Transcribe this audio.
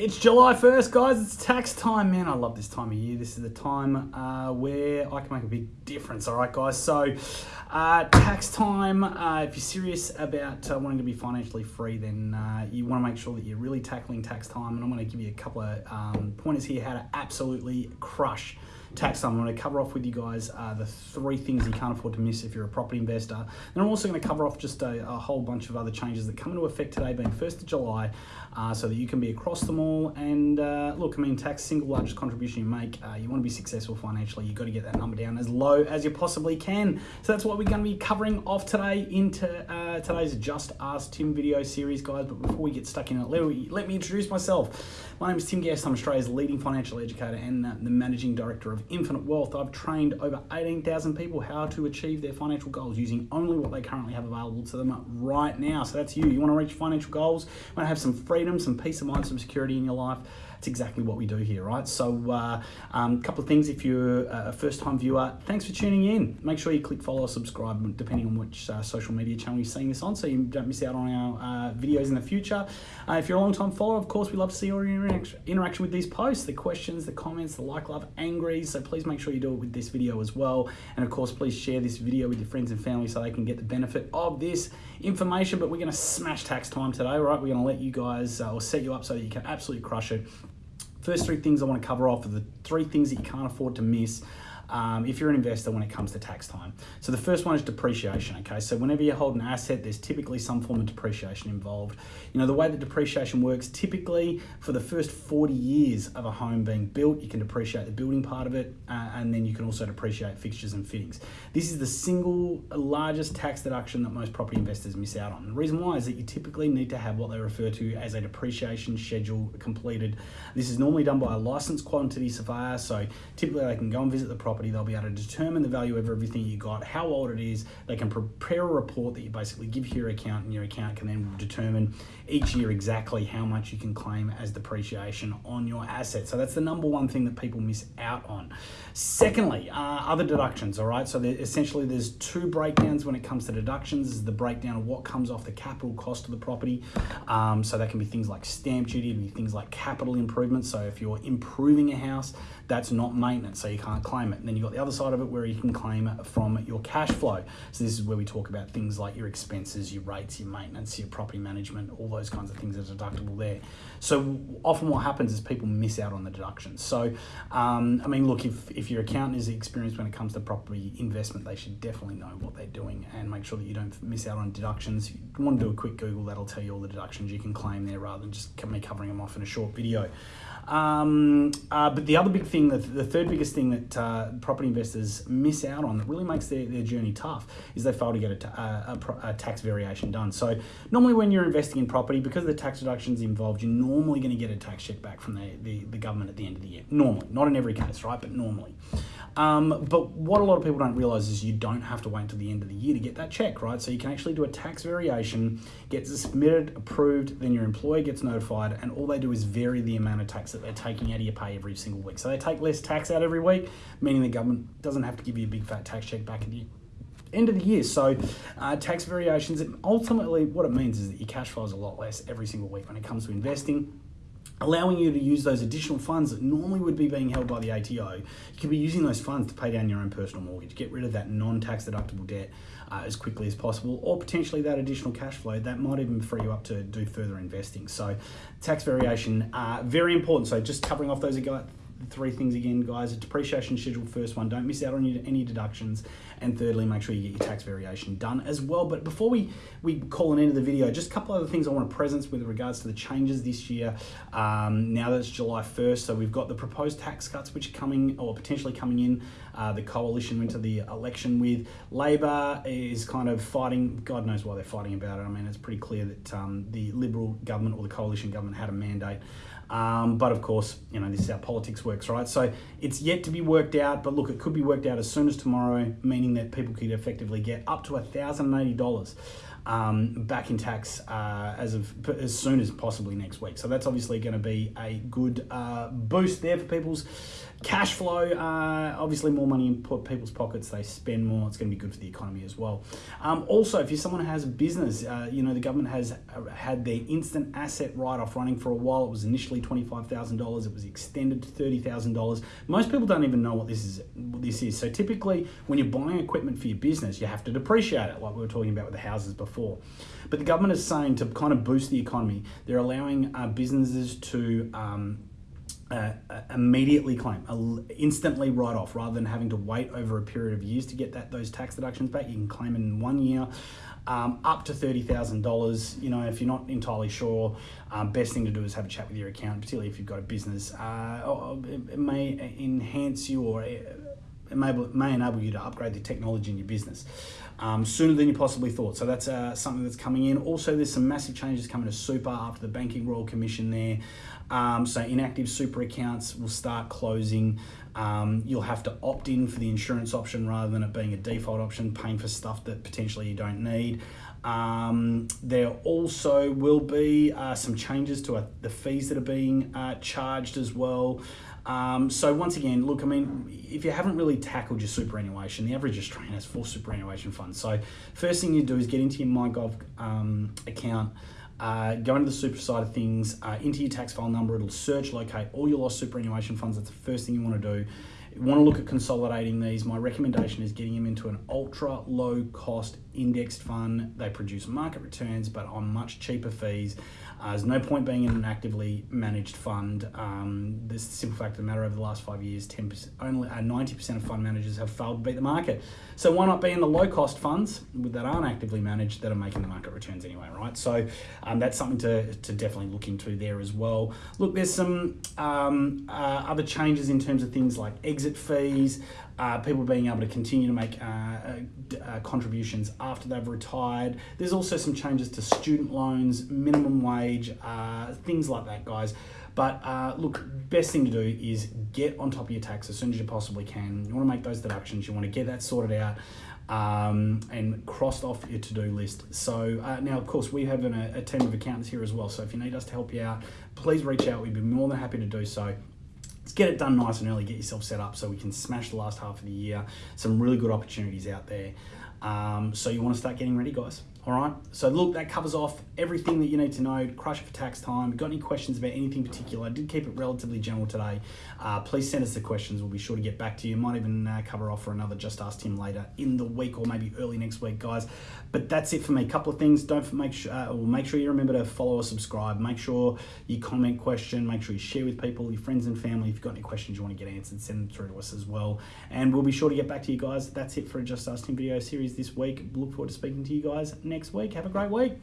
It's July 1st, guys. It's tax time, man. I love this time of year. This is the time uh, where I can make a big difference, all right, guys? So, uh, tax time, uh, if you're serious about uh, wanting to be financially free, then uh, you want to make sure that you're really tackling tax time. And I'm going to give you a couple of um, pointers here how to absolutely crush tax time. I'm going to cover off with you guys uh, the three things you can't afford to miss if you're a property investor. And I'm also going to cover off just a, a whole bunch of other changes that come into effect today, being 1st of July, uh, so that you can be across them all. And uh, look, I mean, tax single largest contribution you make. Uh, you want to be successful financially. You've got to get that number down as low as you possibly can. So that's what we're going to be covering off today into uh, today's Just Ask Tim video series, guys. But before we get stuck in it, let me, let me introduce myself. My name is Tim Guest. I'm Australia's leading financial educator and the managing director of Infinite Wealth. I've trained over 18,000 people how to achieve their financial goals using only what they currently have available to them right now. So that's you. You want to reach financial goals, you want to have some freedom, some peace of mind, some security in your life it's exactly what we do here, right? So a uh, um, couple of things if you're a first-time viewer, thanks for tuning in. Make sure you click follow or subscribe depending on which uh, social media channel you're seeing this on so you don't miss out on our uh, videos in the future. Uh, if you're a long-time follower, of course, we love to see your interaction with these posts, the questions, the comments, the like, love, angry. So please make sure you do it with this video as well. And of course, please share this video with your friends and family so they can get the benefit of this information. But we're going to smash tax time today, right? We're going to let you guys uh, or set you up so that you can absolutely crush it First three things I want to cover off are the three things that you can't afford to miss um, if you're an investor when it comes to tax time. So the first one is depreciation, okay? So whenever you hold an asset, there's typically some form of depreciation involved. You know, the way that depreciation works, typically for the first 40 years of a home being built, you can depreciate the building part of it, uh, and then you can also depreciate fixtures and fittings. This is the single largest tax deduction that most property investors miss out on. The reason why is that you typically need to have what they refer to as a depreciation schedule completed. This is normally done by a licensed quantity surveyor, so typically they can go and visit the property property, they'll be able to determine the value of everything you got, how old it is. They can prepare a report that you basically give your account, and your account can then determine each year exactly how much you can claim as depreciation on your asset. So that's the number one thing that people miss out on. Secondly, uh, other deductions, all right? So essentially there's two breakdowns when it comes to deductions. Is the breakdown of what comes off the capital cost of the property. Um, so that can be things like stamp duty, be things like capital improvements. So if you're improving a house, that's not maintenance, so you can't claim it. Then you've got the other side of it where you can claim from your cash flow. So this is where we talk about things like your expenses, your rates, your maintenance, your property management, all those kinds of things that are deductible there. So often what happens is people miss out on the deductions. So, um, I mean, look, if, if your accountant is experienced when it comes to property investment, they should definitely know what they're doing and make sure that you don't miss out on deductions. If you want to do a quick Google, that'll tell you all the deductions you can claim there rather than just me covering them off in a short video. Um, uh, but the other big thing, the, the third biggest thing that uh, property investors miss out on that really makes their, their journey tough is they fail to get a, a, a, tax variation done. So normally when you're investing in property, because the tax deductions involved, you're normally going to get a tax check back from the, the, the government at the end of the year. Normally, not in every case, right? But normally. Um, but what a lot of people don't realize is you don't have to wait until the end of the year to get that check, right? So you can actually do a tax variation, get submitted, approved, then your employer gets notified, and all they do is vary the amount of tax that they're taking out of your pay every single week. So they take less tax out every week, meaning government doesn't have to give you a big fat tax check back at the end of the year. So uh, tax variations, ultimately what it means is that your cash flow is a lot less every single week when it comes to investing allowing you to use those additional funds that normally would be being held by the ATO. You could be using those funds to pay down your own personal mortgage, get rid of that non-tax deductible debt uh, as quickly as possible, or potentially that additional cash flow that might even free you up to do further investing. So tax variation, uh, very important. So just covering off those three things again, guys. A depreciation schedule, first one. Don't miss out on any deductions. And thirdly, make sure you get your tax variation done as well. But before we, we call an end of the video, just a couple other things I want to present with regards to the changes this year. Um, now that it's July 1st, so we've got the proposed tax cuts which are coming or potentially coming in. Uh, the coalition went to the election with. Labor is kind of fighting, God knows why they're fighting about it. I mean, it's pretty clear that um, the Liberal government or the coalition government had a mandate um, but of course, you know, this is how politics works, right? So it's yet to be worked out, but look, it could be worked out as soon as tomorrow, meaning that people could effectively get up to $1,080 um, back in tax uh, as of as soon as possibly next week. So that's obviously going to be a good uh, boost there for people's cash flow. Uh, obviously, more money in people's pockets, they spend more. It's going to be good for the economy as well. Um, also, if you're someone who has a business, uh, you know the government has uh, had their instant asset write-off running for a while. It was initially twenty-five thousand dollars. It was extended to thirty thousand dollars. Most people don't even know what this is. What this is. So typically, when you're buying equipment for your business, you have to depreciate it, like we were talking about with the houses before. But the government is saying to kind of boost the economy, they're allowing uh, businesses to um, uh, uh immediately claim, uh, instantly write off, rather than having to wait over a period of years to get that those tax deductions back. You can claim in one year. Um, up to thirty thousand dollars. You know, if you're not entirely sure, um, best thing to do is have a chat with your accountant, particularly if you've got a business. Uh, it may enhance you or it may, may enable you to upgrade the technology in your business um, sooner than you possibly thought. So that's uh, something that's coming in. Also, there's some massive changes coming to super after the Banking Royal Commission there. Um, so inactive super accounts will start closing. Um, you'll have to opt in for the insurance option rather than it being a default option, paying for stuff that potentially you don't need. Um, there also will be uh, some changes to uh, the fees that are being uh, charged as well. Um, so once again, look, I mean, if you haven't really tackled your superannuation, the average Australian has four superannuation funds. So first thing you do is get into your MyGov um, account, uh, go into the super side of things, uh, into your tax file number, it'll search, locate all your lost superannuation funds. That's the first thing you want to do. You want to look at consolidating these. My recommendation is getting them into an ultra low cost indexed fund. They produce market returns, but on much cheaper fees. Uh, there's no point being in an actively managed fund. Um, this the simple fact of the matter over the last five years, 10%, only uh, 90% of fund managers have failed to beat the market. So why not be in the low cost funds that aren't actively managed that are making the market returns anyway, right? So um, that's something to, to definitely look into there as well. Look, there's some um, uh, other changes in terms of things like exit fees, uh, people being able to continue to make uh, uh, uh, contributions after they've retired. There's also some changes to student loans, minimum wage, uh, things like that, guys. But uh, look, best thing to do is get on top of your tax as soon as you possibly can. You want to make those deductions. You want to get that sorted out. Um, and crossed off your to-do list. So uh, now, of course, we have an, a team of accountants here as well. So if you need us to help you out, please reach out. We'd be more than happy to do so get it done nice and early, get yourself set up so we can smash the last half of the year. Some really good opportunities out there. Um, so you want to start getting ready, guys. All right. So look, that covers off everything that you need to know. Crush it for tax time. Got any questions about anything particular? I did keep it relatively general today. Uh, please send us the questions. We'll be sure to get back to you. Might even uh, cover off for another Just Ask Tim later in the week or maybe early next week, guys. But that's it for me. A couple of things. Don't make sure, uh, make sure you remember to follow or subscribe. Make sure you comment question. Make sure you share with people, your friends and family. If you've got any questions you want to get answered, send them through to us as well. And we'll be sure to get back to you guys. That's it for a Just Ask Tim video series this week. Look forward to speaking to you guys next week. Have a great week.